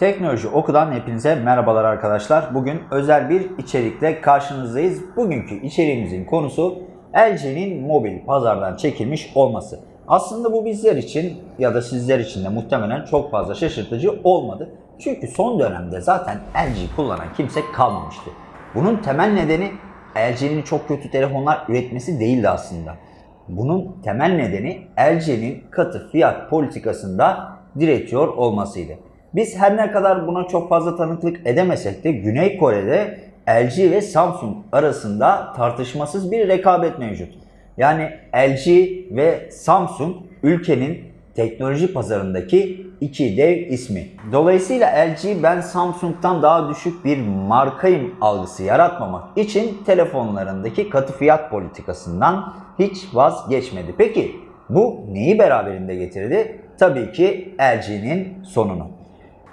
Teknoloji Oku'dan hepinize merhabalar arkadaşlar. Bugün özel bir içerikle karşınızdayız. Bugünkü içeriğimizin konusu LG'nin mobil pazardan çekilmiş olması. Aslında bu bizler için ya da sizler için de muhtemelen çok fazla şaşırtıcı olmadı. Çünkü son dönemde zaten LG kullanan kimse kalmamıştı. Bunun temel nedeni LG'nin çok kötü telefonlar üretmesi değildi aslında. Bunun temel nedeni LG'nin katı fiyat politikasında diretiyor olmasıydı. Biz her ne kadar buna çok fazla tanıklık edemesek de Güney Kore'de LG ve Samsung arasında tartışmasız bir rekabet mevcut. Yani LG ve Samsung ülkenin teknoloji pazarındaki iki dev ismi. Dolayısıyla LG ben Samsung'dan daha düşük bir markayım algısı yaratmamak için telefonlarındaki katı fiyat politikasından hiç vazgeçmedi. Peki bu neyi beraberinde getirdi? Tabii ki LG'nin sonunu.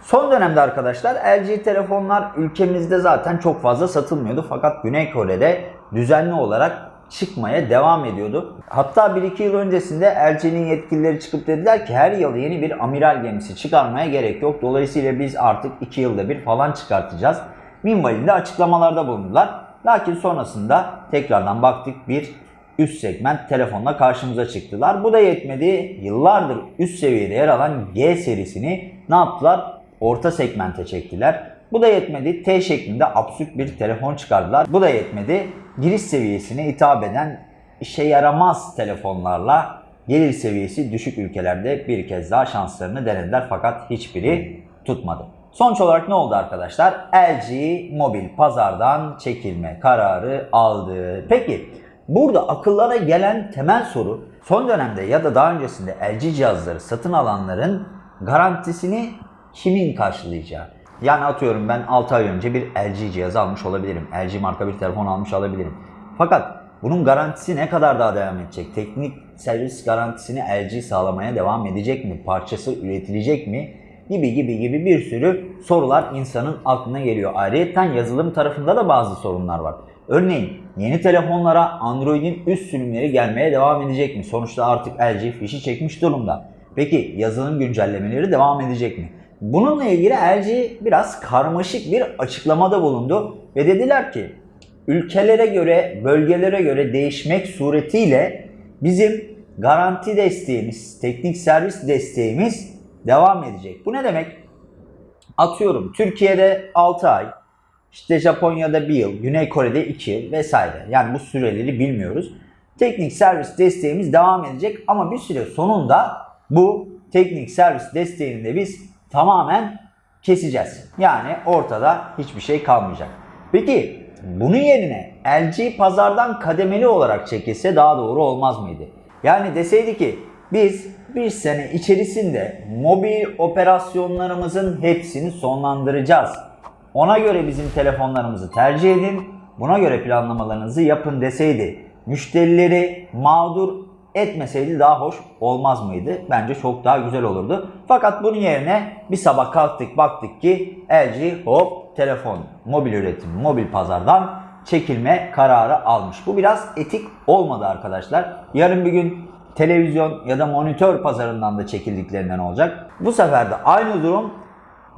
Son dönemde arkadaşlar LG telefonlar ülkemizde zaten çok fazla satılmıyordu fakat Güney Kore'de düzenli olarak çıkmaya devam ediyordu. Hatta 1-2 yıl öncesinde LG'nin yetkilileri çıkıp dediler ki her yıl yeni bir amiral gemisi çıkarmaya gerek yok. Dolayısıyla biz artık 2 yılda bir falan çıkartacağız. Minvalinde açıklamalarda bulundular. Lakin sonrasında tekrardan baktık bir üst segment telefonla karşımıza çıktılar. Bu da yetmedi. Yıllardır üst seviyede yer alan G serisini ne yaptılar? Orta segmente çektiler. Bu da yetmedi. T şeklinde absürt bir telefon çıkardılar. Bu da yetmedi. Giriş seviyesine hitap eden işe yaramaz telefonlarla gelir seviyesi düşük ülkelerde bir kez daha şanslarını denediler fakat hiçbiri tutmadı. Sonuç olarak ne oldu arkadaşlar? LG mobil pazardan çekilme kararı aldı. Peki burada akıllara gelen temel soru son dönemde ya da daha öncesinde LG cihazları satın alanların garantisini kimin karşılayacağı? Yani atıyorum ben 6 ay önce bir LG cihaz almış olabilirim. LG marka bir telefon almış olabilirim. Fakat bunun garantisi ne kadar daha devam edecek? Teknik servis garantisini LG sağlamaya devam edecek mi? Parçası üretilecek mi? Gibi gibi gibi bir sürü sorular insanın aklına geliyor. Ayrıca yazılım tarafında da bazı sorunlar var. Örneğin yeni telefonlara Android'in üst sürümleri gelmeye devam edecek mi? Sonuçta artık LG fişi çekmiş durumda. Peki yazılım güncellemeleri devam edecek mi? Bununla ilgili LG biraz karmaşık bir açıklamada bulundu ve dediler ki ülkelere göre, bölgelere göre değişmek suretiyle bizim garanti desteğimiz, teknik servis desteğimiz devam edecek. Bu ne demek? Atıyorum Türkiye'de 6 ay, işte Japonya'da 1 yıl, Güney Kore'de 2 yıl vesaire. Yani bu süreleri bilmiyoruz. Teknik servis desteğimiz devam edecek ama bir süre sonunda bu teknik servis desteğini de biz tamamen keseceğiz. Yani ortada hiçbir şey kalmayacak. Peki bunun yerine LG pazardan kademeli olarak çekilse daha doğru olmaz mıydı? Yani deseydi ki biz bir sene içerisinde mobil operasyonlarımızın hepsini sonlandıracağız. Ona göre bizim telefonlarımızı tercih edin, buna göre planlamalarınızı yapın deseydi müşterileri mağdur etmeseydi daha hoş olmaz mıydı? Bence çok daha güzel olurdu. Fakat bunun yerine bir sabah kalktık baktık ki LG hop telefon, mobil üretim, mobil pazardan çekilme kararı almış. Bu biraz etik olmadı arkadaşlar. Yarın bir gün televizyon ya da monitör pazarından da çekildiklerinden olacak. Bu sefer de aynı durum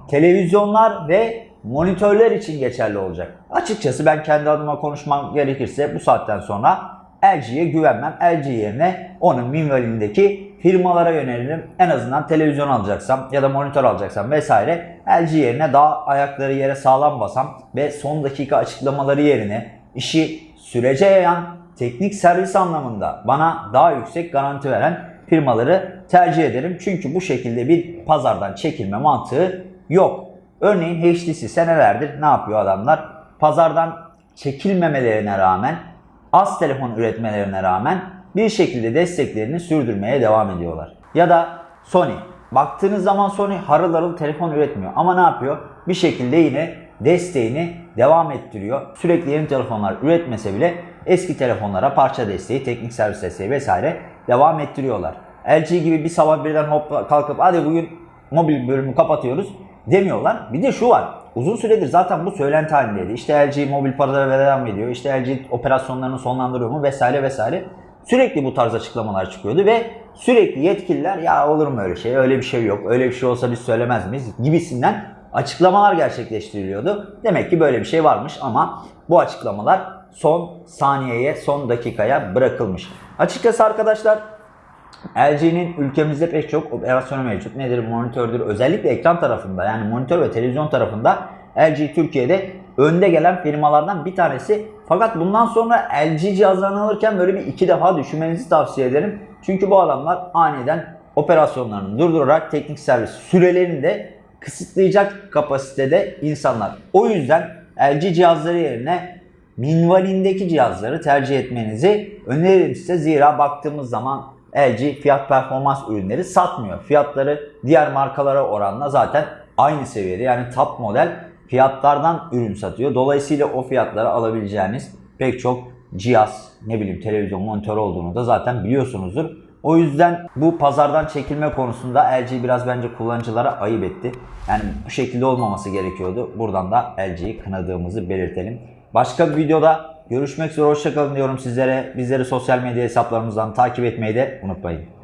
televizyonlar ve monitörler için geçerli olacak. Açıkçası ben kendi adıma konuşmam gerekirse bu saatten sonra LG'ye güvenmem. LG yerine onun minvalindeki firmalara yönelirim. En azından televizyon alacaksam ya da monitör alacaksam vesaire LG yerine daha ayakları yere sağlam basam ve son dakika açıklamaları yerine işi sürece yayan teknik servis anlamında bana daha yüksek garanti veren firmaları tercih ederim. Çünkü bu şekilde bir pazardan çekilme mantığı yok. Örneğin HTC senelerdir ne yapıyor adamlar? Pazardan çekilmemelerine rağmen az telefon üretmelerine rağmen bir şekilde desteklerini sürdürmeye devam ediyorlar. Ya da Sony. Baktığınız zaman Sony harıl harıl telefon üretmiyor ama ne yapıyor? Bir şekilde yine desteğini devam ettiriyor. Sürekli yeni telefonlar üretmese bile eski telefonlara parça desteği, teknik servis desteği vesaire devam ettiriyorlar. LG gibi bir sabah birden hop kalkıp hadi bugün mobil bölümü kapatıyoruz demiyorlar. Bir de şu var. Uzun süredir zaten bu söylenti halindeydi. İşte LG mobil paralara devam ediyor. İşte LG operasyonlarını sonlandırıyor mu vesaire vesaire. Sürekli bu tarz açıklamalar çıkıyordu ve sürekli yetkililer ya olur mu öyle şey, öyle bir şey yok, öyle bir şey olsa biz söylemez miyiz gibisinden açıklamalar gerçekleştiriliyordu. Demek ki böyle bir şey varmış ama bu açıklamalar son saniyeye, son dakikaya bırakılmış. Açıkçası arkadaşlar LG'nin ülkemizde pek çok operasyonu mevcut. Nedir? Monitördür. Özellikle ekran tarafında yani monitör ve televizyon tarafında LG Türkiye'de önde gelen firmalardan bir tanesi. Fakat bundan sonra LG cihazlarını alırken böyle bir iki defa düşünmenizi tavsiye ederim. Çünkü bu adamlar aniden operasyonlarını durdurarak teknik servis sürelerini de kısıtlayacak kapasitede insanlar. O yüzden LG cihazları yerine minvalindeki cihazları tercih etmenizi öneririm size. Zira baktığımız zaman LG fiyat performans ürünleri satmıyor. Fiyatları diğer markalara oranla zaten aynı seviyede. Yani top model fiyatlardan ürün satıyor. Dolayısıyla o fiyatlara alabileceğiniz pek çok cihaz, ne bileyim televizyon, monitör olduğunu da zaten biliyorsunuzdur. O yüzden bu pazardan çekilme konusunda LG biraz bence kullanıcılara ayıp etti. Yani bu şekilde olmaması gerekiyordu. Buradan da LG'yi kınadığımızı belirtelim. Başka bir videoda görüşmek üzere. Hoşçakalın diyorum sizlere. Bizleri sosyal medya hesaplarımızdan takip etmeyi de unutmayın.